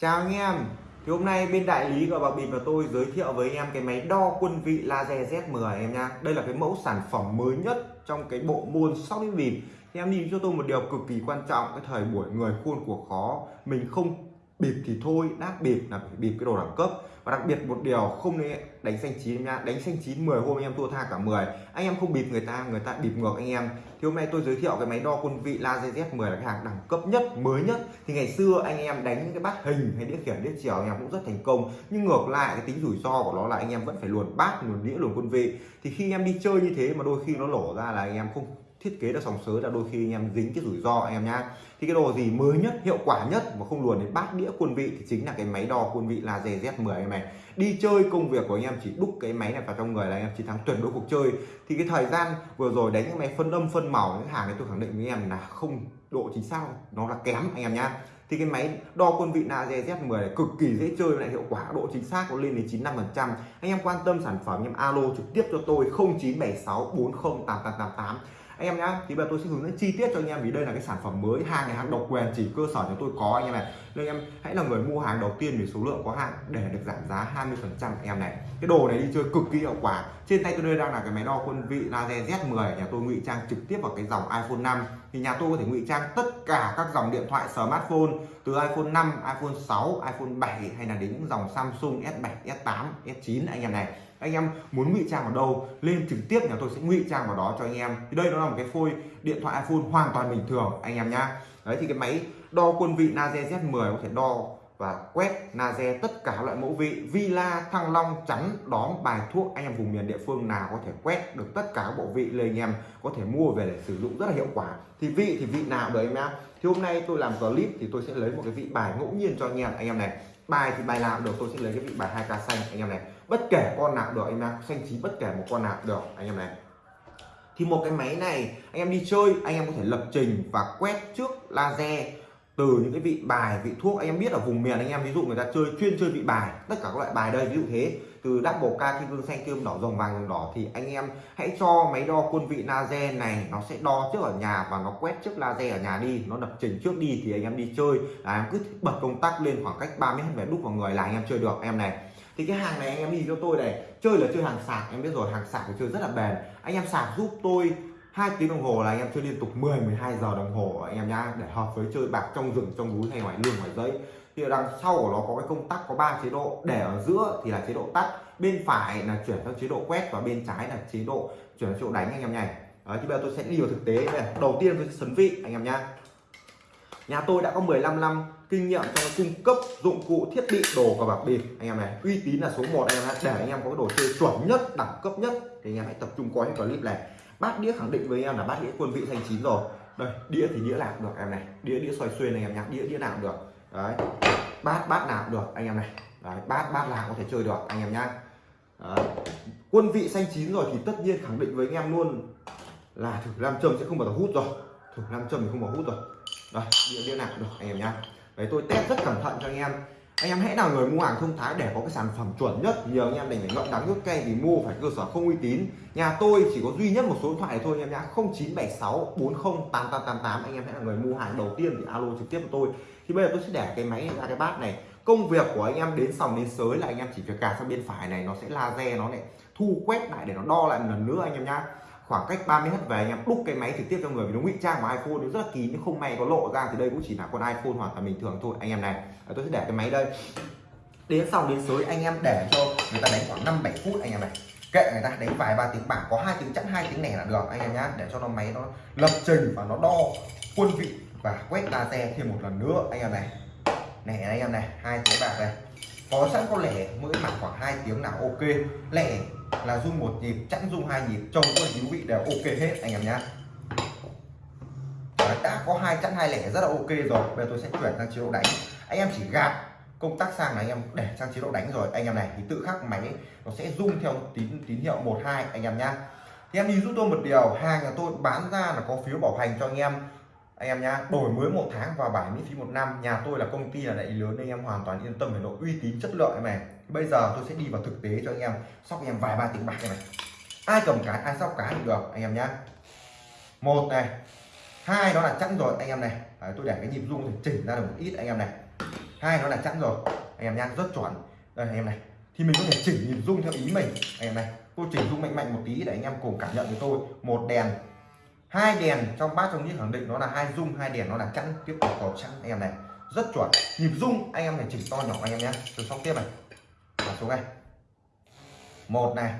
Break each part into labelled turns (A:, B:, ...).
A: Chào anh em. Thì hôm nay bên đại lý của bạc bịp và tôi giới thiệu với anh em cái máy đo quân vị laser Z10 em nha Đây là cái mẫu sản phẩm mới nhất trong cái bộ môn sóc đĩa bịp Thì em nhìn cho tôi một điều cực kỳ quan trọng, Cái thời buổi người khuôn của khó. Mình không bịp thì thôi, đáp bịp là phải bịp cái đồ đẳng cấp và đặc biệt một điều không nên đánh xanh chín nha đánh xanh chín 10 hôm anh em thua tha cả 10 anh em không bịp người ta người ta bịp ngược anh em. Thì hôm nay tôi giới thiệu cái máy đo quân vị laser Z10 là cái hàng đẳng cấp nhất, mới nhất. Thì ngày xưa anh em đánh những cái bát hình hay đĩa khiển, đĩa chiều anh em cũng rất thành công. Nhưng ngược lại, cái tính rủi ro của nó là anh em vẫn phải luồn bát, luồn đĩa, luồn quân vị. Thì khi em đi chơi như thế mà đôi khi nó lổ ra là anh em không thiết kế ra sòng sới là đôi khi anh em dính cái rủi ro anh em nhá. Thì cái đồ gì mới nhất, hiệu quả nhất mà không luồn đến bát đĩa quân vị thì chính là cái máy đo quân vị là Z10 em này. Đi chơi công việc của anh em chỉ đúc cái máy này vào trong người là anh em chiến thắng tuyệt đối cuộc chơi. Thì cái thời gian vừa rồi đánh cái máy phân âm, phân màu, những hàng này tôi khẳng định với em là không độ chính xác, nó là kém anh em nhá. Thì cái máy đo quân vị là Z10 này cực kỳ dễ chơi, lại hiệu quả, độ chính xác nó lên đến 95 phần trăm. Anh em quan tâm sản phẩm, anh em alo trực tiếp cho tôi 0976408888 anh em nhá thì bây giờ tôi sẽ hướng dẫn chi tiết cho anh em vì đây là cái sản phẩm mới hàng này hàng độc quyền, chỉ cơ sở chúng tôi có anh em này. Nên em hãy là người mua hàng đầu tiên vì số lượng có hạn để được giảm giá 20 phần trăm em này. Cái đồ này đi chơi cực kỳ hiệu quả. Trên tay tôi đây đang là cái máy đo quân vị laser Z10 nhà tôi ngụy trang trực tiếp vào cái dòng iPhone 5 thì nhà tôi có thể ngụy trang tất cả các dòng điện thoại, smartphone, từ iPhone 5 iPhone 6 iPhone 7 hay là đến những dòng Samsung S7 S8 S9 anh em này anh em muốn ngụy trang vào đâu, lên trực tiếp nhà tôi sẽ ngụy trang vào đó cho anh em. Thì đây nó là một cái phôi điện thoại iPhone hoàn toàn bình thường, anh em nhá. Đấy, thì cái máy đo quân vị Naze Z10 có thể đo và quét Naze tất cả loại mẫu vị, Villa, Thăng Long, chắn, đóm, bài thuốc, anh em vùng miền địa phương nào có thể quét được tất cả các bộ vị lên anh em có thể mua về để sử dụng rất là hiệu quả. Thì vị thì vị nào đấy em nhá. Thì hôm nay tôi làm clip thì tôi sẽ lấy một cái vị bài ngẫu nhiên cho anh em anh em này. Bài thì bài nào được, tôi sẽ lấy cái vị bài hai ca xanh, anh em này bất kể con nào được, anh em xanh chín bất kể một con nào được, anh em này. Thì một cái máy này, anh em đi chơi, anh em có thể lập trình và quét trước laser từ những cái vị bài, vị thuốc. Anh em biết ở vùng miền anh em, ví dụ người ta chơi, chuyên chơi vị bài, tất cả các loại bài đây, ví dụ thế. Từ double ca, kim cương, xanh kim, đỏ, rồng vàng rồng đỏ, thì anh em hãy cho máy đo quân vị laser này. Nó sẽ đo trước ở nhà và nó quét trước laser ở nhà đi. Nó lập trình trước đi thì anh em đi chơi. Là em cứ bật công tắc lên khoảng cách 3 mét về đúc vào người là anh em chơi được, em này thì cái hàng này anh em đi cho tôi này chơi là chơi hàng sạc em biết rồi hàng sạc thì chơi rất là bền. Anh em sạc giúp tôi hai tiếng đồng hồ là anh em chơi liên tục 10 12 giờ đồng hồ anh em nhá để hợp với chơi bạc trong rừng trong núi hay ngoài lương ngoài dãy. Thì ở đằng sau của nó có cái công tắc có ba chế độ để ở giữa thì là chế độ tắt bên phải là chuyển sang chế độ quét và bên trái là chế độ chuyển sang chế độ đánh anh em nhảy Đấy, thì bây giờ tôi sẽ đi vào thực tế này. Đầu tiên tôi sẽ sấn vị anh em nhá nhà tôi đã có 15 năm kinh nghiệm trong cung cấp dụng cụ thiết bị đồ và bạc bịp anh em này uy tín là số 1 anh em để anh em có cái đồ chơi chuẩn nhất đẳng cấp nhất thì anh em hãy tập trung coi cái clip này. Bát đĩa khẳng định với anh em là bát đĩa quân vị thanh chín rồi. Đây đĩa thì đĩa nào được em này. Đĩa đĩa xoay xuyên anh em nhá. Đĩa đĩa nào được. Đấy bát bát nào được anh em này. Đấy, bát bát nào có thể chơi được anh em nhá. Đấy. quân vị xanh chín rồi thì tất nhiên khẳng định với anh em luôn là thử nam châm sẽ không bao giờ hút rồi. Thử nam châm thì không bao hút rồi đây đĩa đĩa nào được, anh em nhá. Đấy, tôi test rất cẩn thận cho anh em. Anh em hãy là người mua hàng thông thái để có cái sản phẩm chuẩn nhất, nhiều anh em đành phải ngậm đắng nước cay thì mua phải cơ sở không uy tín. Nhà tôi chỉ có duy nhất một số điện thoại thôi anh em nhá 0976 40 8888 anh em hãy là người mua hàng đầu tiên thì alo trực tiếp với tôi. Thì bây giờ tôi sẽ để cái máy ra cái bát này. Công việc của anh em đến sòng đến sới là anh em chỉ việc cà sang bên phải này, nó sẽ laser nó lại thu quét lại để nó đo lại một lần nữa anh em nhá khoảng cách 30 mét về anh em, đúc cái máy trực tiếp cho người, vì nó ngụy trang của iPhone, nó rất là kín nhưng không may có lộ ra thì đây cũng chỉ là con iPhone hoàn toàn bình thường thôi. Anh em này à, tôi sẽ để cái máy đây. Đến sau, đến sới anh em để cho người ta đánh khoảng 5 7 phút, anh em này. Kệ người ta, đánh vài ba tiếng, bảng có hai tiếng chẵn, hai tiếng này là được, anh em nhá. Để cho nó máy nó lập trình và nó đo quân vị và quét laser thêm một lần nữa, anh em này. Này, anh em này, hai tiếng bạc này. Có sẵn có lẻ, mỗi mặt khoảng hai tiếng là ok. Lẻ là rung một nhịp, chẵn rung hai nhịp, trông quân díu vị đều ok hết, anh em nhá. Đã có hai chẵn hai lẻ rất là ok rồi. Bây giờ tôi sẽ chuyển sang chế độ đánh. Anh em chỉ gạt công tắc sang là anh em để sang chế độ đánh rồi. Anh em này thì tự khắc máy, nó sẽ rung theo tín tín hiệu một, hai, anh em nhá. Thì em đi giúp tôi một điều, hàng nhà tôi bán ra là có phiếu bảo hành cho anh em. Anh em nhá, đổi mới một tháng và bảo miễn phí một năm. Nhà tôi là công ty là đại lý lớn nên em hoàn toàn yên tâm về độ uy tín chất lượng này bây giờ tôi sẽ đi vào thực tế cho anh em sóc anh em vài ba tiếng bạc này ai cầm cái ai sóc cái được anh em nhá một này hai đó là chẵn rồi anh em này Đấy, tôi để cái nhịp rung thì chỉnh ra được một ít anh em này hai nó là chẵn rồi anh em nhá rất chuẩn đây anh em này thì mình có thể chỉnh nhịp rung theo ý mình anh em này tôi chỉnh rung mạnh mạnh một tí để anh em cùng cảm nhận với tôi một đèn hai đèn trong bát trong những khẳng định nó là hai rung hai đèn nó là chẵn tiếp tục cầu chẵn anh em này rất chuẩn nhịp rung anh em phải chỉnh to nhỏ anh em nhé tôi sóc tiếp này và xuống đây một này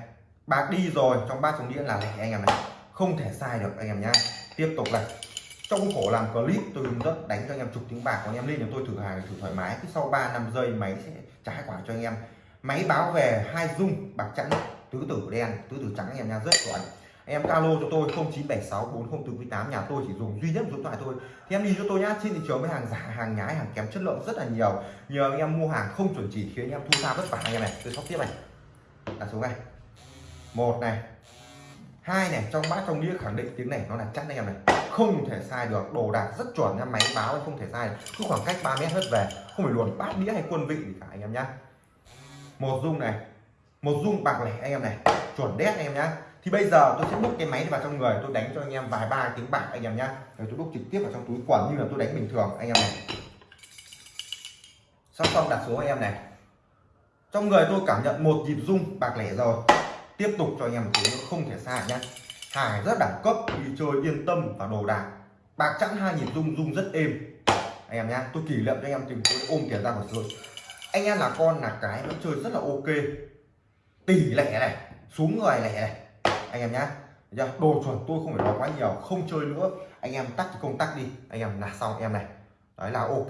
A: bạc đi rồi, trong bát trong đĩa là anh em này. Không thể sai được, anh em nhá. Tiếp tục này. Trong khổ làm clip, tôi hướng dẫn đánh cho anh em chục tiếng bạc của anh em lên cho tôi thử hàng, thử thoải mái. Cứ sau 3 năm giây, máy sẽ trả quả cho anh em. Máy báo về hai dung, bạc trắng, tứ tử đen, tứ tử trắng, anh em nha rất chuẩn em alo cho tôi 0976 4048 nhà tôi chỉ dùng duy nhất số điện thoại thôi. Thì em đi cho tôi nhá, trên thị trường với hàng giả, hàng nhái, hàng kém chất lượng rất là nhiều. Nhờ anh em mua hàng không chuẩn chỉ khiến anh em thu ra vất vả anh em này. Tôi sóc tiếp này. Là số này. Một này. Hai này, trong bát trong đĩa khẳng định tiếng này nó là chắc anh em này. Không thể sai được, đồ đạc rất chuẩn nha, máy báo không thể sai. Cứ khoảng cách 3 mét hết về, không phải luồn bát đĩa hay quân vị gì cả anh em nhá. Một dung này. Một dung bạc lẻ anh em này. Chuẩn đét anh em nhá thì bây giờ tôi sẽ đúc cái máy vào trong người, tôi đánh cho anh em vài ba tiếng bạc anh em nhá. Rồi tôi đúc trực tiếp vào trong túi quần như là tôi đánh bình thường, anh em này. Xong xong đặt số anh em này. Trong người tôi cảm nhận một nhịp rung, bạc lẻ rồi. Tiếp tục cho anh em một tiếng không thể sai nhá. Hàng rất đẳng cấp, đi chơi yên tâm và đồ đạc. Bạc chẵn hai nhịp rung rung rất êm. Anh em nhá, tôi kỷ niệm cho anh em tìm tôi ôm tiền ra một rồi anh em là con là cái nó chơi rất là ok. Tỷ lẻ này, xuống người lẻ này anh em nhá. Đồ chuẩn tôi không phải nói quá nhiều không chơi nữa. Anh em tắt công tắc đi. Anh em là xong em này. Đấy là ok.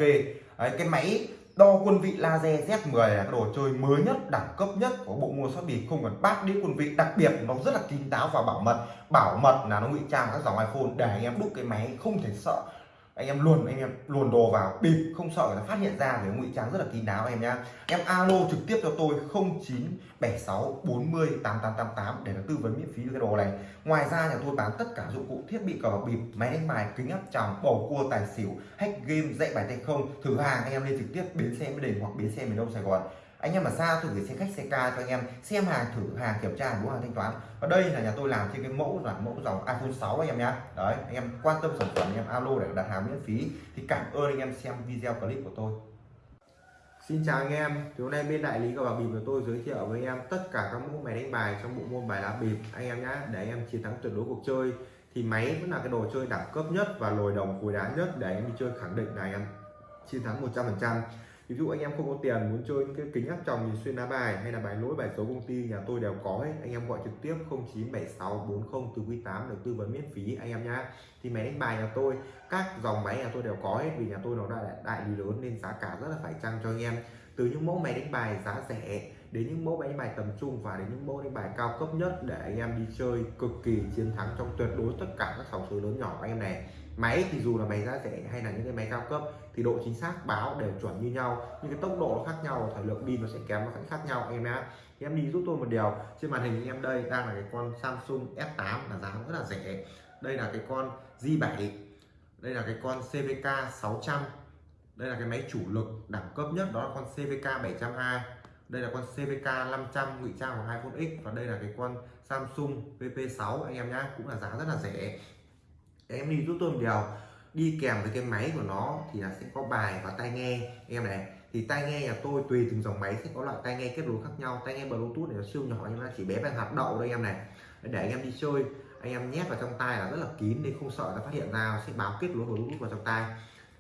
A: Đấy, cái máy đo quân vị laser Z10 là cái đồ chơi mới nhất đẳng cấp nhất của bộ môn sóc bịp không cần bát đĩa quân vị. Đặc biệt nó rất là kín đáo và bảo mật. Bảo mật là nó ngụy trang các dòng iPhone để anh em đúc cái máy không thể sợ anh em luồn anh em luồn đồ vào. Bịp, không sợ người ta phát hiện ra về ngụy trang rất là kín đáo em nhá. Em alo trực tiếp cho tôi 0976 40 8888 để tư vấn miễn phí cái đồ này. Ngoài ra nhà tôi bán tất cả dụng cụ thiết bị cờ bạc bịp, máy đánh bài, kính áp tròng, bầu cua, tài xỉu, hack game, dạy bài tay không. Thử hàng, anh em lên trực tiếp bến xe mới đình hoặc bến xe miền đông sài gòn anh em mà xa thử gửi xe khách xe ca cho anh em xem hàng thử hàng kiểm tra đúng hàng thanh toán. Và đây là nhà tôi làm trên cái mẫu là mẫu dòng iPhone 6 anh em nhé đấy anh em quan tâm sản phẩm anh em alo để đặt hàng miễn phí. Thì cảm ơn anh em xem video clip của tôi. Xin chào anh em, thì hôm nay bên đại lý cờ bạc bịp của tôi giới thiệu với anh em tất cả các mẫu máy đánh bài trong bộ môn bài lá bịp. Anh em nhé để anh em chiến thắng tuyệt đối cuộc chơi. Thì máy vẫn là cái đồ chơi đẳng cấp nhất và lồi đồng cùi đá nhất để anh em đi chơi khẳng định là anh em. Chiến thắng 100% ví dụ anh em không có tiền muốn chơi cái kính áp tròng nhìn xuyên đá bài hay là bài lỗi bài số công ty nhà tôi đều có hết. Anh em gọi trực tiếp 0976 40 từ quý 8 được tư vấn miễn phí anh em nhá. Thì máy đánh bài nhà tôi các dòng máy nhà tôi đều có hết vì nhà tôi nó đại, đại lý lớn nên giá cả rất là phải chăng cho anh em. Từ những mẫu máy đánh bài giá rẻ đến những mẫu máy đánh bài tầm trung và đến những mẫu đánh bài cao cấp nhất để anh em đi chơi cực kỳ chiến thắng trong tuyệt đối tất cả các sòng số lớn nhỏ anh em này máy thì dù là máy giá rẻ hay là những cái máy cao cấp thì độ chính xác báo đều chuẩn như nhau. Nhưng cái tốc độ nó khác nhau, thời lượng pin nó sẽ kém, nó sẽ khác nhau, em nhé em đi giúp tôi một điều. Trên màn hình em đây đang là cái con Samsung S8 là giá rất là rẻ. Đây là cái con J7 đây là cái con CVK 600 đây là cái máy chủ lực đẳng cấp nhất, đó là con CVK 720 đây là con CVK 500 ngụy trang của iPhone X, và đây là cái con Samsung VP6 anh em nhá, cũng là giá rất là rẻ em đi giúp tôi một điều đi kèm với cái máy của nó thì là sẽ có bài và tai nghe. Em này, thì tai nghe nhà tôi tùy từng dòng máy sẽ có loại tai nghe kết nối khác nhau. Tai nghe bluetooth này nó siêu nhỏ, nhưng mà chỉ bé bằng hạt đậu đây em này. Để anh em đi chơi, anh em nhét vào trong tai là rất là kín nên không sợ nó phát hiện ra, sẽ báo kết nối bluetooth vào trong tai.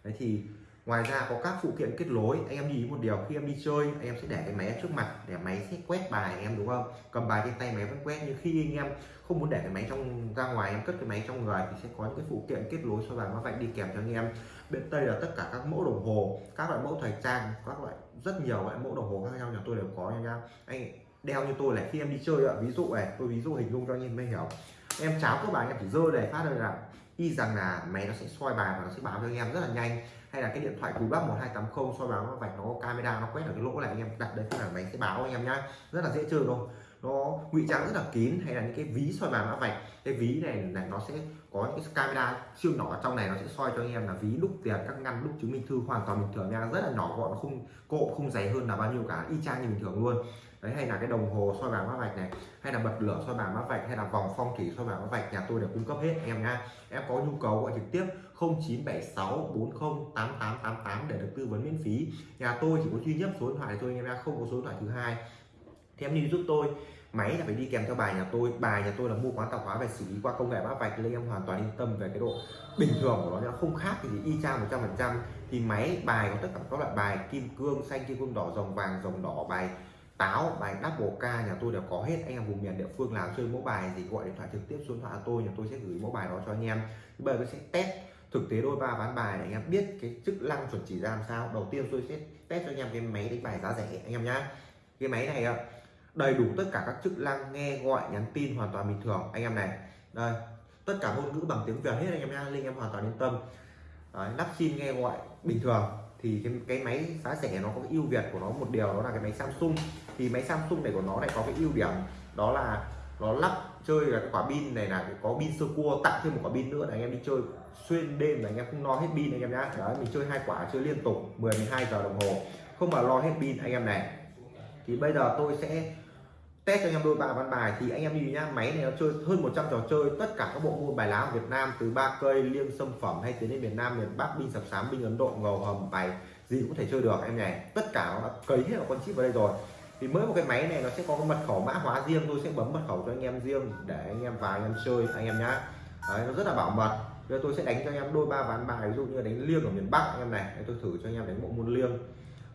A: Đấy thì ngoài ra có các phụ kiện kết nối. Anh em nhìn một điều, khi em đi chơi, anh em sẽ để cái máy trước mặt, để máy sẽ quét bài anh em, đúng không? Cầm bài trên tay máy vẫn quét, nhưng khi anh em không muốn để cái máy trong, ra ngoài, em cất cái máy trong người thì sẽ có những cái phụ kiện kết nối soi bài mã vạch đi kèm cho anh em. Bên tây là tất cả các mẫu đồng hồ, các loại mẫu thời trang, các loại, rất nhiều loại mẫu đồng hồ khác nhau, nhà tôi đều có anh em anh đeo như tôi là khi em đi chơi ạ, ví dụ này, tôi ví dụ hình dung cho anh em mới hiểu. Em cháo các bạn em chỉ dơ để phát ra là y rằng là máy nó sẽ soi bài và nó sẽ báo cho anh em rất là nhanh hay là cái điện thoại cùi bắp 1280 soi báo nó vạch nó camera, nó quét ở cái lỗ này, anh em đặt đây là máy sẽ báo anh em nhá. Rất là dễ chơi luôn. Nó ngụy trang rất là kín, hay là những cái ví soi bàn mã vạch. Cái ví này này nó sẽ có những cái camera siêu nhỏ trong này, nó sẽ soi cho anh em là ví đúc tiền, các ngăn đúc chứng minh thư, hoàn toàn bình thường nha. Rất là nhỏ gọn, không cộ, không dày hơn là bao nhiêu cả, y chang như bình thường luôn. Đấy, hay là cái đồng hồ soi bàn mã vạch này, hay là bật lửa soi bàn mã vạch, hay là vòng phong thủy soi bàn mã vạch, nhà tôi đều cung cấp hết anh em nha em có nhu cầu gọi trực tiếp 0976 40 8888 để được tư vấn miễn phí. Nhà tôi chỉ có duy nhất số điện thoại thôi anh em nhé không có số điện thoại thứ hai. Thì em đi giúp tôi. Máy là phải đi kèm theo bài nhà tôi. Bài nhà tôi là mua quán tạp hóa về xử lý qua công nghệ mã vạch nên em hoàn toàn yên tâm về cái độ bình thường của nó nó không khác thì y chang 100 phần trăm. Thì máy, bài có tất cả các loại bài kim cương, xanh kim cương đỏ, rồng vàng, rồng đỏ, bài táo, bài double k nhà tôi đều có hết. Anh em vùng miền địa phương nào chơi mẫu bài thì gọi điện thoại trực tiếp, số điện thoại tôi. Nhà tôi sẽ gửi mẫu bài đó cho anh em. Bây giờ tôi sẽ test thực tế đôi ba ván bài để anh em biết cái chức năng chuẩn chỉ ra làm sao. Đầu tiên tôi sẽ test cho anh em cái máy đánh bài giá rẻ anh em nhá. Cái máy này đầy đủ tất cả các chức năng nghe gọi nhắn tin hoàn toàn bình thường anh em này. Đây tất cả ngôn ngữ bằng tiếng việt hết anh em nha linh em hoàn toàn yên tâm. Đấy, nắp sim nghe gọi bình thường. Thì cái, cái máy giá rẻ nó có cái ưu việt của nó một điều đó là cái máy Samsung. Thì máy Samsung này của nó lại có cái ưu điểm đó là nó lắp chơi là cái quả pin này là có pin sơ cua tặng thêm một quả pin nữa là anh em đi chơi xuyên đêm là anh em không lo hết pin anh em nhá. Đấy mình chơi hai quả chơi liên tục 10 12 giờ đồng hồ. Không mà lo hết pin anh em này. Thì bây giờ tôi sẽ test cho anh em đôi ba văn bài. Thì anh em nhìn nhá máy này nó chơi hơn 100 trò chơi. Tất cả các bộ môn bài lá ở Việt Nam từ ba cây liêng sâm phẩm hay tiến đến miền Nam miền Bắc binh sập sám binh Ấn Độ ngầu hầm bài gì cũng thể chơi được em này tất cả nó đã cấy hết vào con chip vào đây rồi. Thì mới một cái máy này nó sẽ có mật khẩu mã hóa riêng tôi sẽ bấm mật khẩu cho anh em riêng để anh em vào anh em chơi anh em nhá. Đấy, nó rất là bảo mật bây giờ tôi sẽ đánh cho anh em đôi ba ván bài ví dụ như đánh liêng ở miền Bắc anh em này tôi thử cho anh em đánh bộ môn liêng.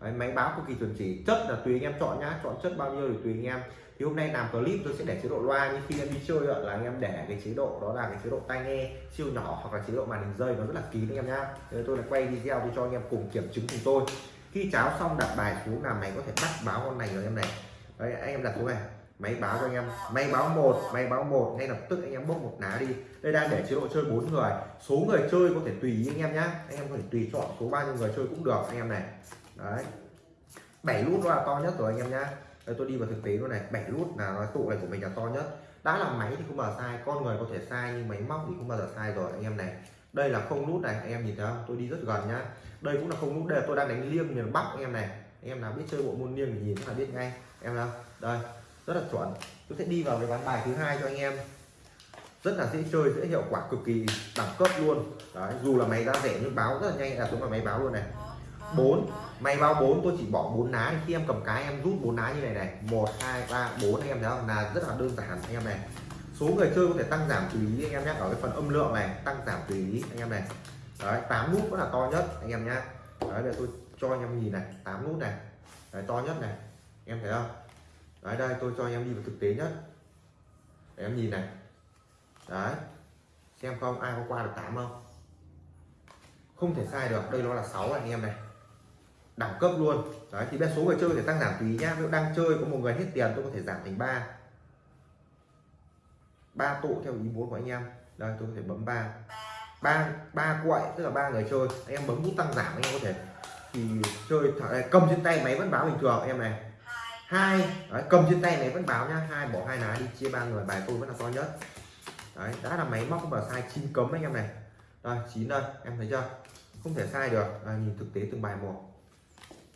A: Đấy, máy báo cực kỳ chuẩn chỉ chất là tùy anh em chọn nhá chọn chất bao nhiêu thì tùy anh em. Thì hôm nay làm clip tôi sẽ để chế độ loa như khi em đi chơi là anh em để cái chế độ đó là cái chế độ tai nghe siêu nhỏ hoặc là chế độ màn hình rơi nó rất là kín anh em nhá. Tôi lại quay video để cho anh em cùng kiểm chứng cùng tôi. Khi cháo xong đặt bài xuống là mày có thể bắt báo con này rồi em này. Đấy anh em đặt xuống này máy báo cho anh em. Máy báo một máy báo một ngay lập tức anh em bốc một lá đi. Đây đang để chế độ chơi bốn người. Số người chơi có thể tùy ý anh em nhé, anh em có thể tùy chọn số bao nhiêu người chơi cũng được anh em này. Đấy. Bảy nút là to nhất rồi anh em nhá. Đây tôi đi vào thực tế luôn này. Bảy nút là nói tụ này của mình là to nhất. Đã là máy thì không bao giờ sai con người có thể sai nhưng máy móc thì không bao giờ sai rồi anh em này. Đây là không nút này anh em nhìn thấy không? Tôi đi rất gần nhá. Đây cũng là không nút đây là tôi đang đánh liêng miền bắc anh em này. Anh em nào biết chơi bộ môn liêng thì nhìn là biết ngay. Em nào? Đây rất là chuẩn. Tôi sẽ đi vào cái ván bài thứ hai cho anh em. Rất là dễ chơi dễ hiệu quả cực kỳ đẳng cấp luôn. Đấy dù là máy ra rẻ nhưng báo rất là nhanh là xuống là máy báo luôn này. Bốn, máy báo 4 tôi chỉ bỏ bốn lá. Khi em cầm cái em rút bốn lá như này này. 1 2 3 4 anh em thấy không? Là rất là đơn giản anh em này. Số người chơi có thể tăng giảm tùy ý anh em nhé. Ở cái phần âm lượng này tăng giảm tùy ý anh em này. Đấy tám nút vẫn là to nhất anh em nhé. Đấy để tôi cho anh em nhìn này. Tám nút này. Đấy, to nhất này. Em thấy không? Đấy đây tôi cho anh em đi vào thực tế nhất để em nhìn này. Đấy. Xem không ai có qua được 8 không? Không thể sai được đây nó là 6 anh em này. Đẳng cấp luôn. Đấy thì bên số người chơi thì tăng giảm tùy nhá. Nếu đang chơi có một người hết tiền tôi có thể giảm thành 3 ba tụ theo ý muốn của anh em. Đây tôi có thể bấm ba. Ba ba quậy tức là ba người chơi. Anh em bấm nút tăng giảm anh em có thể. Thì chơi thở, cầm trên tay máy vẫn báo bình thường em này hai. Đấy, cầm trên tay này vẫn báo nhá. Hai bỏ hai lá đi chia ba người bài tôi vẫn là to nhất. Đấy đã là máy móc không vào sai chín cấm anh em này. Rồi chín đây em thấy chưa? Không thể sai được. À, nhìn thực tế từng bài một.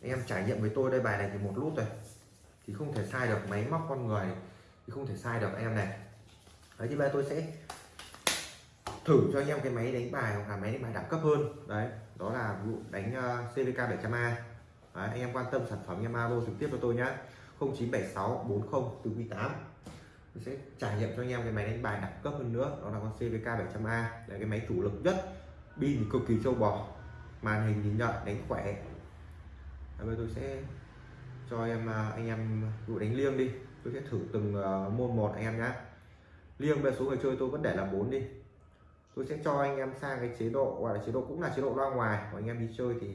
A: Anh em trải nghiệm với tôi đây bài này thì một nút rồi. Thì không thể sai được máy móc con người thì không thể sai được anh em này. Đấy thì bây giờ tôi sẽ thử cho anh em cái máy đánh bài hoặc là máy đánh bài đẳng cấp hơn. Đấy đó là vụ đánh uh, CVK 700A đấy, anh em quan tâm sản phẩm em alo trực tiếp cho tôi nhé 0976 40 từ Q8 tôi sẽ trải nghiệm cho anh em cái máy đánh bài đẳng cấp hơn nữa đó là con CVK 700A là cái máy chủ lực nhất pin cực kỳ châu bò màn hình nhìn nhận đánh khỏe. Bây tôi sẽ cho em à, anh em dụ đánh liêng đi. Tôi sẽ thử từng à, môn một anh em nhé liêng về số người chơi tôi vẫn để là 4 đi. Tôi sẽ cho anh em sang cái chế độ gọi là chế độ cũng là chế độ loa ngoài. Của anh em đi chơi thì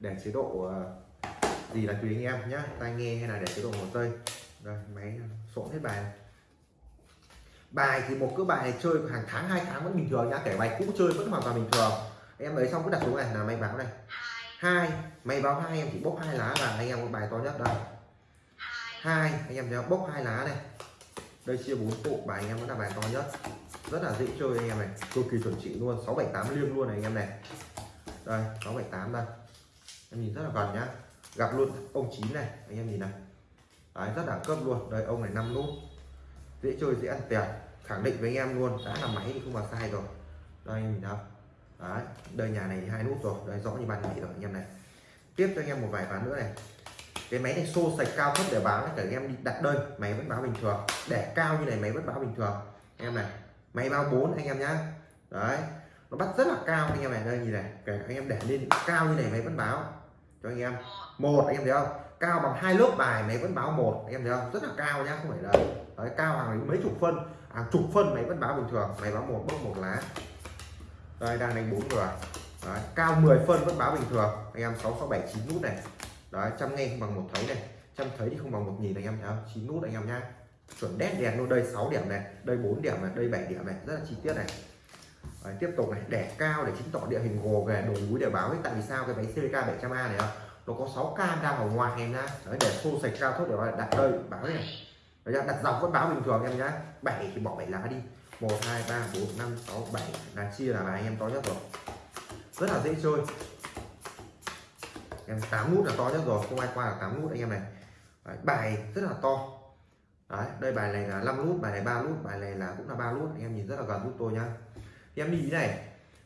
A: để chế độ uh, gì là tùy anh em nhé tai nghe hay là để chế độ hồ tây rồi, máy sộn hết bài. Bài thì một cái bài chơi hàng tháng, hai tháng vẫn bình thường nhá. Kể bài cũ chơi vẫn hoàn toàn bình thường. Em lấy xong cứ đặt xuống này, là may báo này. Hai. May báo hai, em chỉ bốc hai lá và anh em có bài to nhất đây. Hai. Anh em thấy bốc hai lá này. Đây chia bốn tụ bài, anh em vẫn là bài to nhất. Rất là dễ chơi anh em này. Cực kỳ chuẩn chỉ luôn. 678 liêng luôn này anh em này. Đây 678 đây. Em nhìn rất là gần nhá gặp luôn ông chín này anh em nhìn này. Đấy, rất đẳng cấp luôn. Đây ông này năm nút. Dễ chơi dễ ăn tiền khẳng định với anh em luôn. Đã là máy thì không vào sai rồi. Đây anh nhìn thấy đấy đây nhà này hai nút rồi. Đây rõ như ban ngày rồi anh em này. Tiếp cho anh em một vài ván nữa này. Cái máy này xô sạch cao thấp để báo cả anh em đi đặt đơn máy vẫn báo bình thường. Để cao như này máy vẫn báo bình thường. Anh em này máy báo 4 anh em nhá. Đấy nó bắt rất là cao anh em này. Đây nhìn này kể anh em để lên cao như này máy vẫn báo cho anh em. Một anh em thấy không? Cao bằng hai lớp bài máy vẫn báo một. Anh em thấy không? Rất là cao nhá không phải là đấy, cao hàng mấy chục phân. Hàng chục phân máy vẫn báo bình thường. Máy báo một bốc một lá. Đây đang đánh bốn rồi đấy, cao 10 phân vẫn báo bình thường. Anh em sáu sáu bảy chín nút này. Đấy trăm nghe không bằng một thấy này. Trăm thấy thì không bằng một nhìn anh em thấy không? Chín nút anh em nhá. Chuẩn đét đèn luôn. Đây 6 điểm này đây 4 điểm này đây 7 điểm này. Rất là chi tiết này. Đấy, tiếp tục này đẻ cao để chứng tỏ địa hình gồ ghề đồi núi để báo. Ấy tại vì sao cái máy CVK 700A này không nó có 6 cam đang ở ngoài em nhá đấy để xô sạch cao thấp để đặt đây báo này. Đấy, đặt dọc vẫn báo bình thường em nhá. 7 thì bỏ 7 lá đi. 1 2 3 4 5 6 7 là chia là bài em to nhất rồi. Rất là dễ chơi. Em 8 nút là to nhất rồi không ai qua là 8 nút anh em này. Đấy, bài rất là to. Đấy đây bài này là 5 nút bài này 3 nút bài này là cũng là 3 nút. Anh em nhìn rất là gần giúp tôi nhá em đi thế này.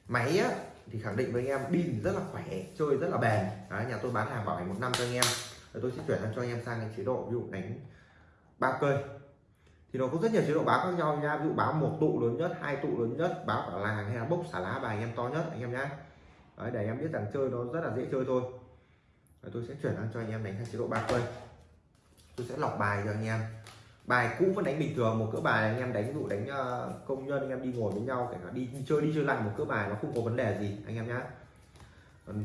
A: Máy á, thì khẳng định với anh em pin rất là khỏe chơi rất là bền. Đấy, nhà tôi bán hàng bảo hành một năm cho anh em. Rồi tôi sẽ chuyển sang cho anh em sang cái chế độ ví dụ đánh ba cây. Thì nó có rất nhiều chế độ báo khác nhau nha. Ví dụ báo một tụ lớn nhất hai tụ lớn nhất báo cả làng hay là bốc xả lá bài anh em to nhất anh em nhá. Đấy, để em biết rằng chơi nó rất là dễ chơi thôi. Rồi tôi sẽ chuyển sang cho anh em đánh sang chế độ ba cây. Tôi sẽ lọc bài cho anh em bài cũ vẫn đánh bình thường một cỡ bài anh em đánh dụ đánh uh, công nhân anh em đi ngồi với nhau kể cả đi, đi chơi đi chơi lại một cỡ bài nó không có vấn đề gì anh em nhá.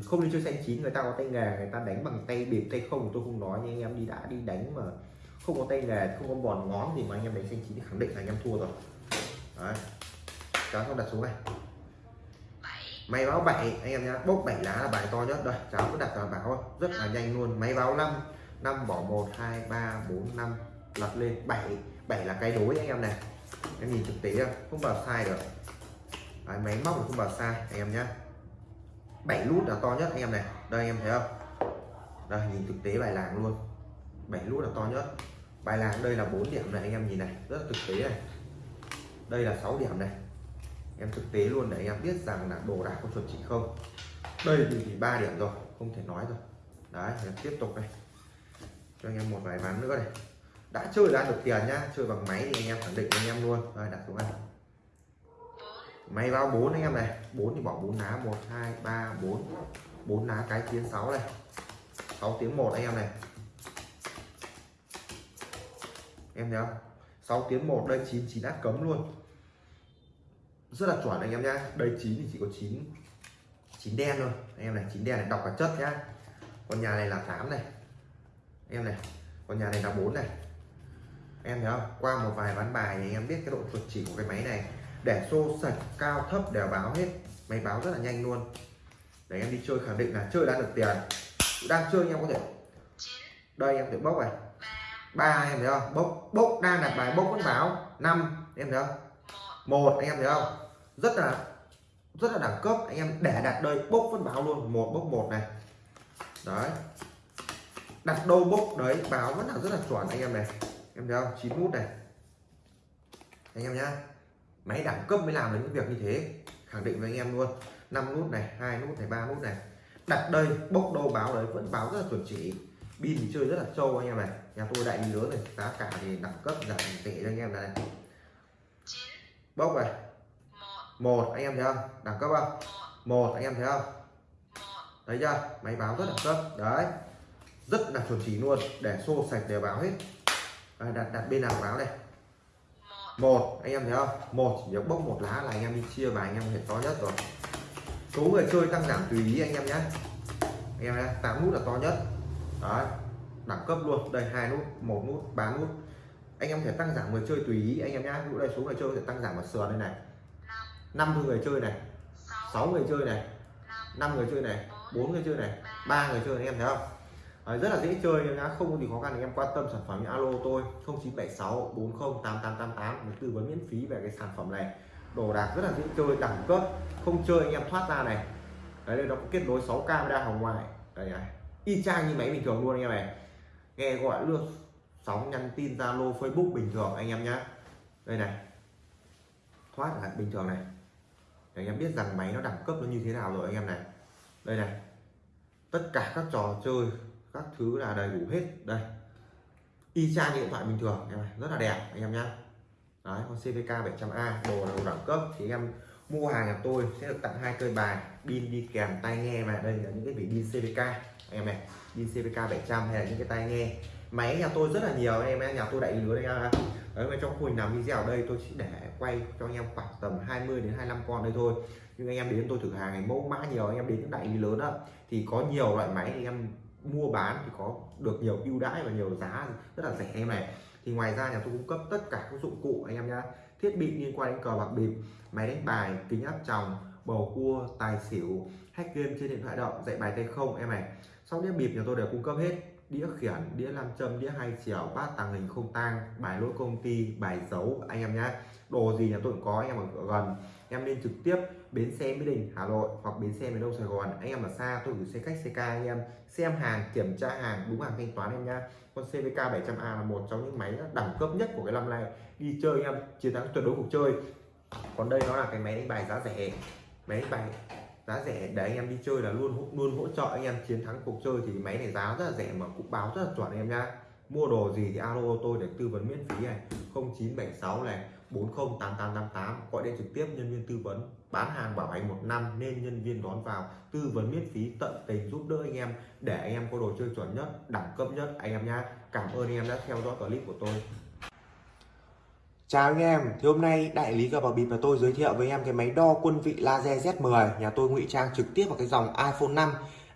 A: Không đi chơi xanh chín người ta có tay nghề người ta đánh bằng tay bịp tay không tôi không nói nhưng anh em đi đã đi đánh mà không có tay nghề không có bòn ngón gì mà anh em đánh xanh chín thì khẳng định là anh em thua rồi. Đấy. Cháu không đặt xuống này. Máy báo 7 anh em nhá bốc 7 lá là bài to nhất đây cháu cứ đặt vào báo rất là nhanh luôn máy báo 5 5 bỏ 1 2 3 4 5 lật lên. 7 7 là cái đối anh em này. Em nhìn thực tế không bảo sai được. Đấy, máy móc không bảo sai anh em nhé 7 nút là to nhất anh em này. Đây anh em thấy không? Đây nhìn thực tế bài làng luôn. 7 nút là to nhất. Bài làng đây là 4 điểm này anh em nhìn này. Rất là thực tế này. Đây là 6 điểm này. Em thực tế luôn để anh em biết rằng là đồ đạc có chuẩn chỉ không. Đây thì ba điểm rồi không thể nói rồi. Đấy tiếp tục này cho anh em một vài ván nữa này đã chơi ra được tiền nhá, chơi bằng máy thì anh em khẳng định anh em luôn. Rồi, đặt xuống này máy bao 4 anh em này. 4 thì bỏ 4 lá 1 2 3 4 4 lá cái tiếng 6 này. 6 tiếng 1 anh em này. Em thấy không? 6 tiếng 1 đây 9 9 át cấm luôn. Rất là chuẩn anh em nhá. Đây 9 thì chỉ có 9 9 đen thôi. Anh em này 9 đen này, đọc cả chất nhá. Còn nhà này là 8 này. Em này còn nhà này là 4 này em thấy không? Qua một vài ván bài thì em biết cái độ chuẩn chỉ của cái máy này. Để xô sạch cao thấp đều báo hết máy báo rất là nhanh luôn. Để em đi chơi khẳng định là chơi đã được tiền. Đang chơi em có thể đây em thể bốc này. Ba. Em thấy không? Bốc bốc đang đặt bài bốc vẫn báo. Năm em thấy không? Một anh em thấy không? Rất là rất là đẳng cấp. Anh em để đặt đây bốc vẫn báo luôn. Một bốc một này. Đấy. Đặt đâu bốc đấy báo vẫn là rất là chuẩn anh em này em thấy không? Chín nút này. Anh em nhá. Máy đẳng cấp mới làm được những việc như thế. Khẳng định với anh em luôn. 5 nút này hai nút này ba nút này. Đặt đây bốc đâu báo đấy vẫn báo rất là chuẩn chỉ. Pin thì chơi rất là trâu anh em này. Nhà tôi đại lý lớn này giá cả thì đẳng cấp giảm tệ cho anh em này. Bốc này. Một. Anh em thấy không? Đẳng cấp không? Một. Anh em thấy không? Thấy chưa? Máy báo rất đẳng cấp. Đấy. Rất là chuẩn chỉ luôn. Để xô sạch đều báo hết à, đặt đặt bên nào báo đây? Một anh em thấy không? Một chỉ bốc một lá là anh em đi chia và anh em hệ to nhất rồi. Số người chơi tăng giảm tùy ý anh em nhé. Anh em nhé tám nút là to nhất. Đấy đẳng cấp luôn. Đây hai nút một nút ba nút. Anh em thể tăng giảm người chơi tùy ý anh em nhé. Ví dụ đây số người chơi sẽ tăng giảm vào sườn đây này. Năm người chơi này. Sáu người chơi này. Năm người chơi này. Bốn người chơi này. Ba người chơi anh em thấy không? Đấy, rất là dễ chơi nhá không có gì khó khăn anh em quan tâm sản phẩm alo tôi 0976 40 8888 để tư vấn miễn phí về cái sản phẩm này đồ đạc rất là dễ chơi đẳng cấp không chơi anh em thoát ra này đấy đây nó có kết nối 6 camera hồng ngoại đây này y chang như máy bình thường luôn anh em này nghe gọi luôn sóng nhắn tin zalo facebook bình thường anh em nhá đây này thoát là bình thường này để anh em biết rằng máy nó đẳng cấp nó như thế nào rồi anh em này đây này tất cả các trò chơi các thứ là đầy đủ hết. Đây, y chang điện thoại bình thường, em này, rất là đẹp, anh em nhá. Đấy, con CVK 700A đồ là đồ đẳng cấp. Thì em mua hàng nhà tôi sẽ được tặng hai cây bài, pin đi kèm tai nghe mà. Đây là những cái vị pin CVK anh em này, pin CVK 700 hay là những cái tai nghe. Máy nhà tôi rất là nhiều, anh em nhà tôi đại lý lứa đây nha đấy, mà trong khung làm video ở đây, tôi chỉ để quay cho anh em khoảng tầm 20 đến 25 con đây thôi. Nhưng anh em đến tôi thử hàng này mẫu mã nhiều, anh em đến những đại lý lớn đó thì có nhiều loại máy thì em mua bán thì có được nhiều ưu đãi và nhiều giá rất là rẻ em này. Thì ngoài ra nhà tôi cung cấp tất cả các dụng cụ anh em nhá. Thiết bị liên quan đến cờ bạc bịp, máy đánh bài, kính áp tròng, bầu cua, tài xỉu, hack game trên điện thoại động, dạy bài tay không, em này. Sau đĩa bịp nhà tôi đều cung cấp hết. Đĩa khiển, đĩa nam châm, đĩa hai chiều, bát tàng hình không tang, bài lỗi công ty, bài dấu anh em nhá. Đồ gì nhà tôi cũng có, anh em ở gần em nên trực tiếp bến xe mỹ đình, hà nội hoặc bến xe miền đông sài gòn anh em ở xa, tôi gửi xe cách ck anh em xem hàng, kiểm tra hàng, đúng hàng thanh toán em nha. con cvk 700 a là một trong những máy đẳng cấp nhất của cái năm này. đi chơi em, chiến thắng tuyệt đối cuộc chơi còn đây nó là cái máy đánh bài giá rẻ máy đánh bài giá rẻ để anh em đi chơi là luôn luôn hỗ trợ anh em chiến thắng cuộc chơi thì máy này giá rất là rẻ mà cũng báo rất là chuẩn anh em nha. mua đồ gì thì alo tôi để tư vấn miễn phí này 0976 này 408888 gọi điện trực tiếp nhân viên tư vấn bán hàng bảo hành một năm nên nhân viên đón vào tư vấn miễn phí tận tình giúp đỡ anh em để anh em có đồ chơi chuẩn nhất đẳng cấp nhất. Anh em nhá cảm ơn anh em đã theo dõi clip của tôi. Chào anh em, thì hôm nay đại lý cờ bạc bịp và tôi giới thiệu với em cái máy đo quân vị laser Z10 nhà tôi ngụy trang trực tiếp vào cái dòng iPhone 5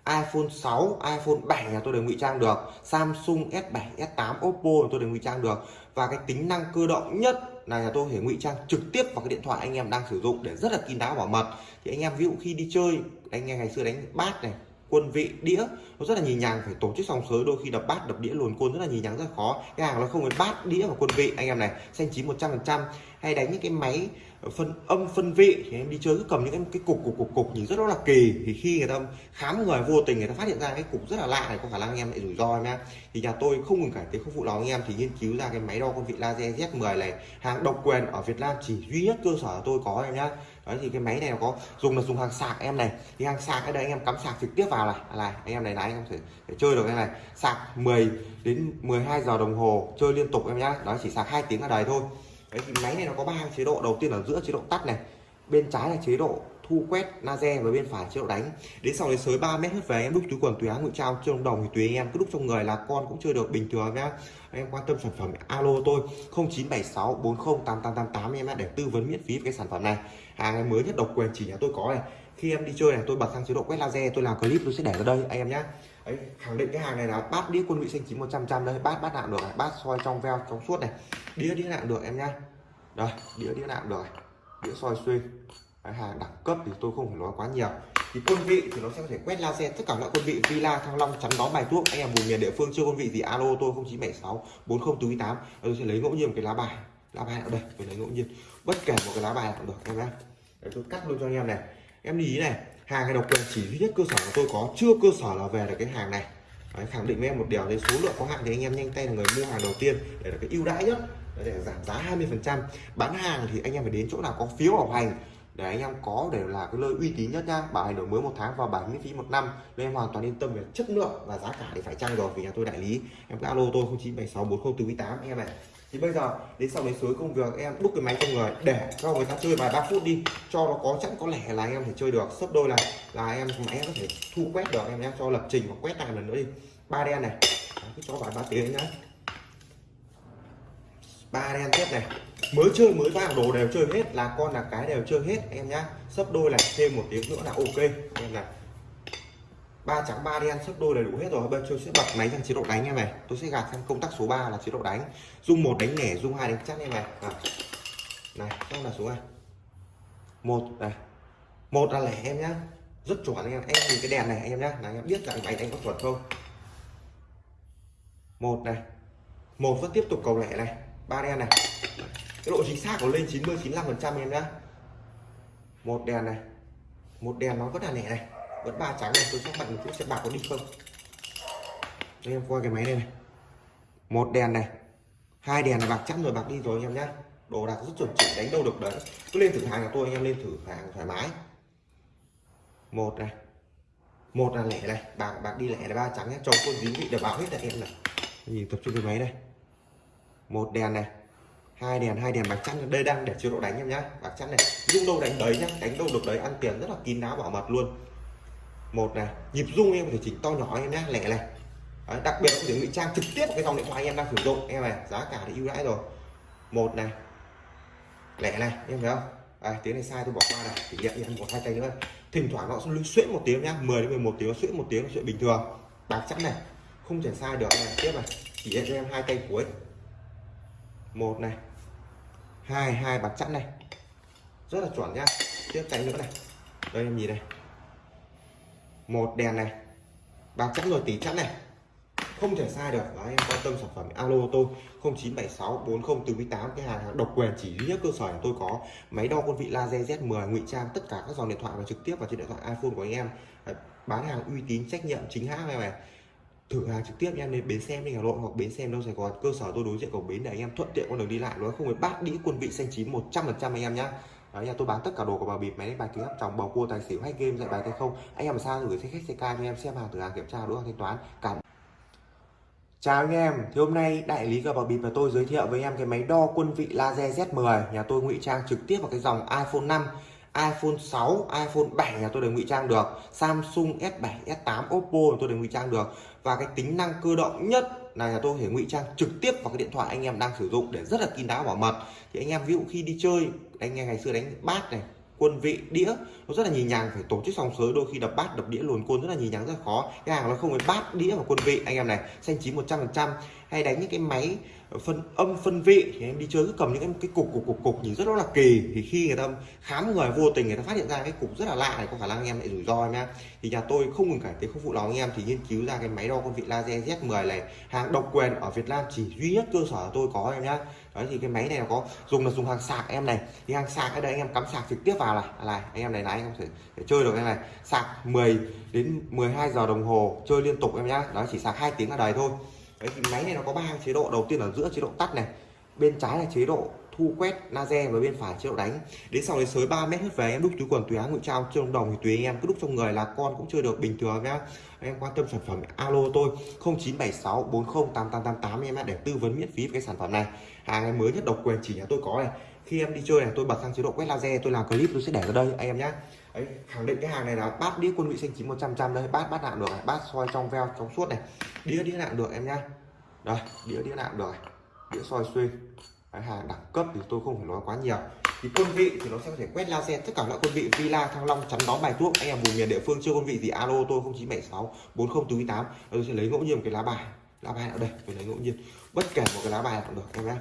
A: iPhone 6, iPhone 7 nhà tôi đều ngụy trang được. Samsung S7, S8, Oppo tôi đều ngụy trang được. Và cái tính năng cơ động nhất là nhà tôi thể ngụy trang trực tiếp vào cái điện thoại anh em đang sử dụng để rất là kín đáo bảo mật. Thì anh em ví dụ khi đi chơi, anh em ngày xưa đánh bát này, quân vị, đĩa, nó rất là nhì nhàng, phải tổ chức sòng sới, đôi khi đập bát, đập đĩa luồn côn rất là nhì nhàng rất là khó. Cái hàng nó không phải bát, đĩa và quân vị. Anh em này, xanh chín 100 phần trăm, hay đánh những cái máy phân âm phân vị thì em đi chơi cứ cầm những cái, cục cục cục cục nhìn rất là kỳ. Thì khi người ta khám người vô tình người ta phát hiện ra cái cục rất là lạ này có khả năng anh em lại rủi ro em nhá thì nhà tôi không ngừng cải tiến không phụ lòng anh em thì nghiên cứu ra cái máy đo con vị laser Z10 này hàng độc quyền ở Việt Nam chỉ duy nhất cơ sở tôi có em nhá. Đấy thì cái máy này nó có dùng là dùng hàng sạc em này. Thì hàng sạc ở đây anh em cắm sạc trực tiếp vào này. À, này anh em này là anh em thể, thể chơi được cái này. Sạc 10 đến 12 giờ đồng hồ chơi liên tục em nhá. Đó chỉ sạc hai tiếng ở đời thôi cái thì máy này nó có ba chế độ. Đầu tiên là giữa chế độ tắt này, bên trái là chế độ thu quét laser và bên phải chế độ đánh. Đến sau đấy sới 3 mét hết về, em đúc túi quần, túi áo ngụy trao trong đồng thì tùy anh em. Cứ đúc trong người là con cũng chơi được bình thường nhá. Anh em quan tâm sản phẩm alo tôi 0976 408888 em để tư vấn miễn phí về cái sản phẩm này. Hàng mới nhất độc quyền chỉ nhà tôi có này. Khi em đi chơi này, tôi bật sang chế độ quét laser, tôi làm clip tôi sẽ để ở đây, anh em nhé Đấy, khẳng định cái hàng này là bát đĩa quân vị xanh chín 100 trăm đây bát bát nạm được này bát soi trong veo trong suốt này. Đĩa đĩa nạm được em nhá. Đây đĩa đĩa nạm được này đĩa soi xuyên. Đấy, hàng đẳng cấp thì tôi không phải nói quá nhiều. Thì quân vị thì nó sẽ có thể quét laser tất cả loại quân vị villa thăng long chắn đón bài thuốc. Anh em vùng miền địa phương chưa quân vị gì alo tôi 0976 4048 tôi sẽ lấy ngẫu nhiên một cái lá bài. Lá bài ở đây tôi lấy ngẫu nhiên. Bất kể một cái lá bài cũng được em nhá. Tôi cắt luôn cho anh em này. Em ý này hàng này độc quyền chỉ duy nhất cơ sở của tôi có chưa cơ sở là về được cái hàng này. Đấy, khẳng định với em một điều đấy số lượng có hạn thì anh em nhanh tay là người mua hàng đầu tiên để là cái ưu đãi nhất để giảm giá 20 phần trăm. Bán hàng thì anh em phải đến chỗ nào có phiếu bảo hành để anh em có để là cái nơi uy tín nhất nha bảo hành đổi mới một tháng và bảo miễn phí một năm nên em hoàn toàn yên tâm về chất lượng và giá cả thì phải chăng rồi vì nhà tôi đại lý. Em cứ alo tôi 0976 4048 anh em này thì bây giờ, đến sau đấy suối công việc, em đúc cái máy cho người, để cho người ta chơi vài ba phút đi, cho nó có chẵn, có lẻ là em thể chơi được. Sấp đôi này là em máy có thể thu quét được, em nhé cho lập trình và quét lại lần nữa đi. Ba đen này. Cứ cho vài ba tiếng nhá. Ba đen tiếp này. Mới chơi, mới vào, đồ đều chơi hết, là con là cái đều chơi hết, em nhá. Sấp đôi này thêm một tiếng nữa là ok. Em này ba trắng, ba đen sấp đôi đầy đủ hết rồi. Bây giờ tôi sẽ bật máy sang chế độ đánh em này. Tôi sẽ gạt sang công tắc số 3 là chế độ đánh. Dung một đánh nẻ dung hai đánh chắc em này. À. này xong là số này. Một này. Một là lẻ em nhá. Rất chuẩn anh em. Em nhìn cái đèn này anh em nhá. Là anh em biết rằng máy đánh có chuẩn không? Một này. Một vẫn tiếp tục cầu lẻ này. Ba đen này. Cái độ chính xác của lên 90 95 phần trăm em nhá. Một đèn này. Một đèn nó vẫn là lẻ này vẫn ba trắng này, tôi sẽ bật một chút xem bạc có đi không? Đây, em coi cái máy đây này. Một đèn này, hai đèn là bạc chắc rồi, bạc đi rồi anh em nhá. Đồ đạc rất chuẩn chỉnh đánh đâu được đấy. Cứ lên thử hàng của tôi, anh em lên thử hàng thoải mái. Một này. Một là lẻ này, bạc bạc đi lẻ là ba trắng nhé chồng quân dính vị đảm bảo hết là em này. Nhìn tập trung cái máy đây. một đèn này, hai đèn hai đèn bạc chắn đây đang để chế độ đánh em nhá, bạc chắn này. Dung đâu đánh đấy nhá, đánh đâu được đấy, ăn tiền rất là kín đáo, bảo mật luôn một này nhịp rung em có thể chỉnh to nhỏ em nhé lẻ này đấy, đặc biệt là có thể ngụy trang trực tiếp cái dòng điện thoại em đang sử dụng. Em này giá cả thì ưu đãi rồi. Một này lẻ này em thấy không? À, tiếng này sai tôi bỏ qua này thì nhận em một hai tay nữa. Thỉnh thoảng nó sẽ xuyễn một tiếng nhá 10 đến 11 tiếng xuyễn một tiếng là chuyện bình thường. Bạc chắn này không thể sai được này. Tiếp này chỉ cho em hai tay cuối. Một này hai hai bạc chắn này. Rất là chuẩn nhá. Tiếp tay nữa này. Đây em nhìn này một đèn này. Bạc chắn rồi tỷ chắn này. Không thể sai được. Đấy, em quan tâm sản phẩm alo tôi. 0976 40 48 cái hàng độc quyền chỉ duy nhất cơ sở tôi có. Máy đo quân vị laser Z10 ngụy trang tất cả các dòng điện thoại và trực tiếp vào trên điện thoại iPhone của anh em. Bán hàng uy tín trách nhiệm chính hãng này này thử hàng trực tiếp em đến bến xe đi Hà Nội hoặc bến xe đâu Sài Gòn cơ sở tôi đối diện cổng bến để anh em thuận tiện con đường đi lại nó không phải bát đĩa quân vị xanh chín 100 phần trăm anh em nhá. Đấy, nhà tôi bán tất cả đồ của bà bịp máy đánh bài kính áp tròng bầu cua tài xỉu hay game dạy bài tay không. Anh em mà sao gửi xe khách xe ca cho em xem hàng thử hàng kiểm tra đối thanh toán. Cảm Chào anh em, thì hôm nay đại lý cờ bạc bịp và tôi giới thiệu với em cái máy đo quân vị laser Z10 Nhà tôi ngụy trang trực tiếp vào cái dòng iPhone 5, iPhone 6, iPhone 7 nhà tôi đều ngụy trang được. Samsung S7, S8, Oppo tôi đều ngụy trang được. Và cái tính năng cơ động nhất là nhà tôi có thể ngụy trang trực tiếp vào cái điện thoại anh em đang sử dụng để rất là kín đáo bảo mật. Thì anh em ví dụ khi đi chơi, anh em ngày xưa đánh bát này, quân vị đĩa nó rất là nhì nhàng phải tổ chức sòng sới đôi khi đập bát đập đĩa luồn côn rất là nhì nhàng rất là khó. Cái hàng nó không phải bát đĩa và quân vị anh em này xanh chín 100 phần trăm. Hay đánh những cái máy phân âm phân vị thì em đi chơi cứ cầm những cái, cục cục cục cục nhìn rất là kỳ. Thì khi người ta khám người vô tình người ta phát hiện ra cái cục rất là lạ này có khả năng anh em lại rủi ro nhá thì nhà tôi không ngừng cải tiến không phụ lòng anh em thì nghiên cứu ra cái máy đo con vị laser Z10 này hàng độc quyền ở Việt Nam chỉ duy nhất cơ sở tôi có em nhá. Đấy thì cái máy này nó có dùng là dùng hàng sạc em này. Thì hàng sạc ở đây anh em cắm sạc trực tiếp vào này. À, này anh em này là anh em có thể, thể chơi được em này. Sạc 10 đến 12 giờ đồng hồ chơi liên tục em nhá. Đó chỉ sạc hai tiếng là đầy thôi đấy thì máy này nó có ba chế độ. Đầu tiên là giữa chế độ tắt này, bên trái là chế độ thu quét laser và bên phải chế độ đánh. Đến sau đấy sới 3 mét hết về, em đúc túi quần, túi áo, ngụy trao trong đồng thì tùy anh em. Cứ đúc trong người là con cũng chơi được, bình thường nhá. Em quan tâm sản phẩm alo tôi 0976 40 8888 em để tư vấn miễn phí về cái sản phẩm này. Hàng em mới nhất độc quyền chỉ nhà tôi có này. Khi em đi chơi này, tôi bật sang chế độ quét laser, tôi làm clip, tôi sẽ để ở đây anh em nhé Đấy, khẳng định cái hàng này là bát đĩa quân vị xanh chín 100 trăm đây bát bát nạm được này bát soi trong veo trong suốt này. Đĩa đĩa nạm được em nhá. Đây đĩa đĩa nạm được này. đĩa soi xuyên. Cái hàng đẳng cấp thì tôi không phải nói quá nhiều. Thì quân vị thì nó sẽ có thể quét laser tất cả loại quân vị villa thăng long chắn đón bài thuốc. Anh em vùng miền địa phương chưa quân vị gì alo tôi 0976 4048 tôi sẽ lấy ngẫu nhiên một cái lá bài. Lá bài ở đây tôi lấy ngẫu nhiên. Bất kể một cái lá bài cũng được em nhé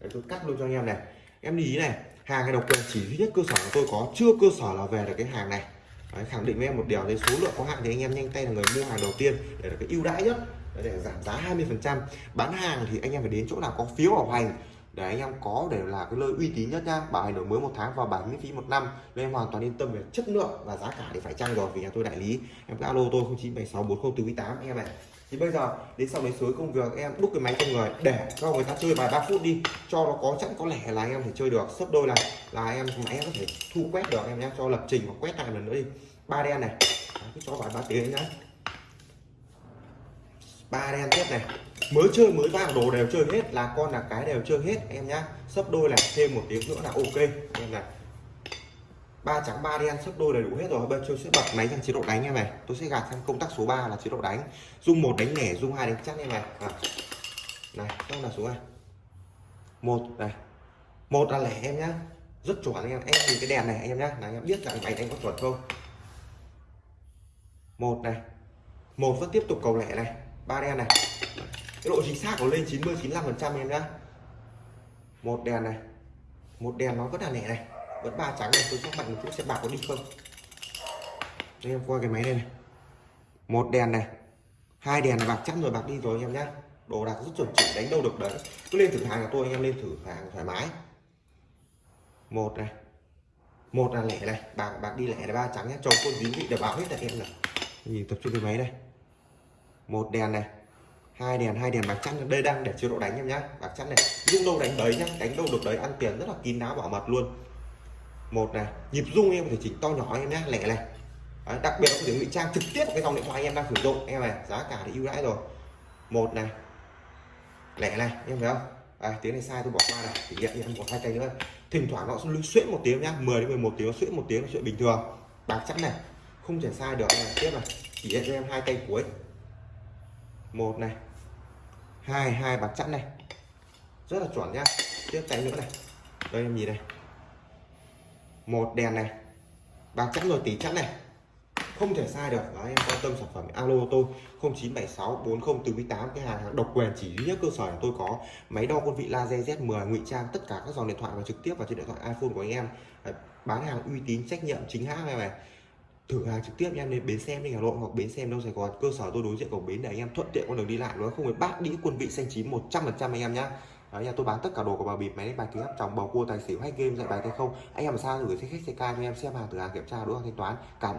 A: Đấy, tôi cắt luôn cho anh em này. Em lưu ý này hàng này độc quyền chỉ duy nhất cơ sở của tôi có chưa cơ sở là về được cái hàng này. Đấy, khẳng định với em một điều đấy số lượng có hạn thì anh em nhanh tay là người mua hàng đầu tiên để được cái ưu đãi nhất để giảm giá 20% bán hàng thì anh em phải đến chỗ nào có phiếu bảo hành để anh em có để là cái nơi uy tín nhất nha. Bảo hành đổi mới một tháng và bảo miễn phí một năm nên em hoàn toàn yên tâm về chất lượng và giá cả thì phải chăng rồi vì nhà tôi đại lý. Em cứ alo tôi 0976 4048 anh em này thì bây giờ, đến sau đấy suối công việc, em đúc cái máy cho người, để cho người ta chơi vài ba phút đi, cho nó có chẵn có lẻ là anh em thể chơi được. Sấp đôi này là em máy em có thể thu quét được, em nhé cho lập trình và quét lại lần nữa đi. Ba đen này. Cứ cho vài ba tiếng nhá. Ba đen tiếp này. Mới chơi, mới vào, đồ đều chơi hết, là con là cái đều chơi hết, em nhá. Sấp đôi này, thêm một tiếng nữa là ok. Em này ba trắng, ba đen sấp đôi đầy đủ hết rồi. Bây giờ sẽ bật máy sang chế độ đánh em này. Tôi sẽ gạt sang công tắc số 3 là chế độ đánh. Dung một đánh lẻ dung hai đánh chắc em này à. này xong là số này. Một này. Một là lẻ em nhá. Rất chuẩn anh em. Em nhìn cái đèn này anh em nhá. Là anh em biết rằng máy đánh có chuẩn không? Một này. Một vẫn tiếp tục cầu lẻ này. Ba đen này. Cái độ chính xác của lên 90 95 phần trăm em nhá. Một đèn này. Một đèn nó vẫn là lẻ này vẫn ba trắng này, tôi chắc bạn một chút sẽ bạc có đi không? Đây, em qua cái máy đây này. Một đèn này, hai đèn là bạc chắc rồi, bạc đi rồi anh em nhá. Đồ đạc rất chuẩn chỉnh đánh đâu được đấy. Cứ lên thử hàng của tôi, anh em lên thử hàng thoải mái. Một này, một là lẻ này, bạc bạc đi lẻ là ba trắng nhé chồng quân dính vị để bảo hết tại em này nhìn tập trung cái máy đây. Một đèn này, hai đèn hai đèn bạc chắn đây đang để chế độ đánh em nhá. Bạc chắn này rung đâu đánh đấy nhá. Đánh đâu được đấy, ăn tiền rất là kín đáo, bảo mật luôn một này nhịp rung em có thể chỉnh to nhỏ em nhé lẻ này. Đấy, đặc biệt là có thể ngụy trang trực tiếp cái dòng điện thoại em đang sử dụng. Em này giá cả thì ưu đãi rồi. Một này lẻ này em thấy không? À, tiếng này sai tôi bỏ qua này thì hiện em một hai tay nữa thỉnh thoảng nó sẽ xuyễn một tiếng nhá 10 đến 11 tiếng nó xuyễn một tiếng là chuyện bình thường. Bạc chắc này không thể sai được. Này tiếp này chỉ hiện cho em hai tay cuối. Một này hai hai bạc chắn này. Rất là chuẩn nhá. Tiếp tay nữa này. Đây em nhìn này một đèn này. Bạc chắn rồi tỷ chắn này. Không thể sai được. Đấy, em quan tâm sản phẩm alo tôi 0976 40 từ 18 cái hàng độc quyền chỉ duy nhất cơ sở là tôi có máy đo quân vị laser Z10 ngụy trang tất cả các dòng điện thoại và trực tiếp vào trên điện thoại iPhone của anh em. Đấy, bán hàng uy tín trách nhiệm chính hãng này này. Thử hàng trực tiếp em đến bến xe đi Hà Nội hoặc bến xe đâu Sài Gòn cơ sở tôi đối diện cổng bến để anh em thuận tiện con đường đi lại nó không? Phải bát đĩa quân vị xanh chín 100 phần trăm anh em nhá. Đấy, nhà tôi bán tất cả đồ của bà bịp máy đánh bài kính áp tròng bầu cua tài xỉu hay game dạy bài tay không? Anh em xa gửi xe khách xe ca cho em xem hàng từ hàng kiểm tra đối hàng thanh toán cảm